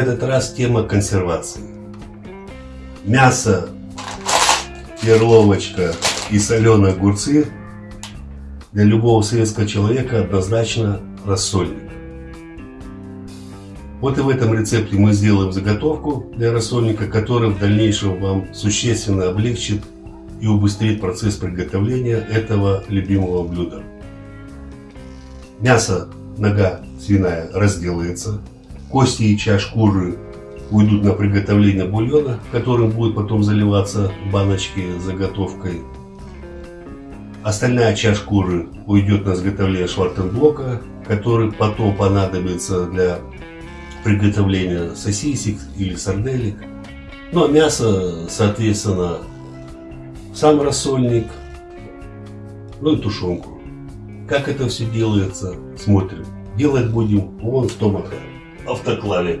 Этот раз тема консервации. Мясо, перловочка и соленые огурцы для любого советского человека однозначно рассольник. Вот и в этом рецепте мы сделаем заготовку для рассольника, который в дальнейшем вам существенно облегчит и убыстрит процесс приготовления этого любимого блюда. Мясо, нога свиная разделается, кости и часть шкуры уйдут на приготовление бульона, которым будет потом заливаться баночки с заготовкой. Остальная часть шкуры уйдет на изготовление швартенблока, который потом понадобится для приготовления сосисек или сарделек. Ну а мясо, соответственно, сам рассольник, ну и тушенку. Как это все делается, смотрим. Делать будем вон в том автоклаве.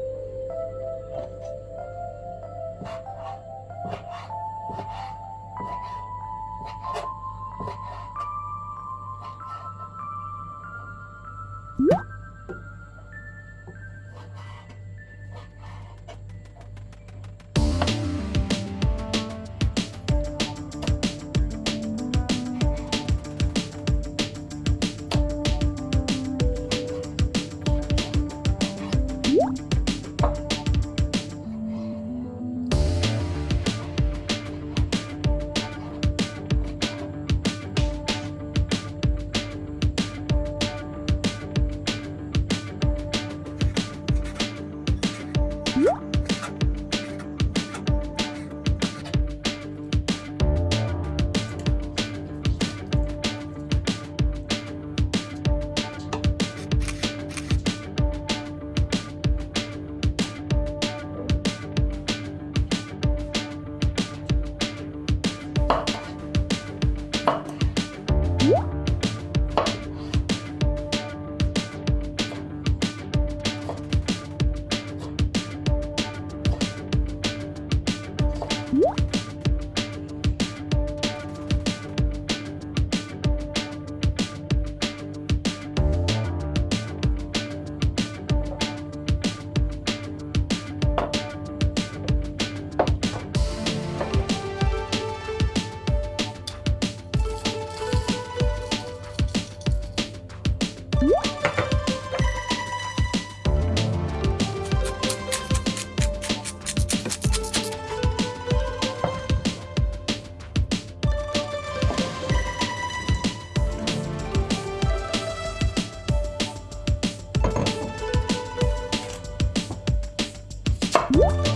음.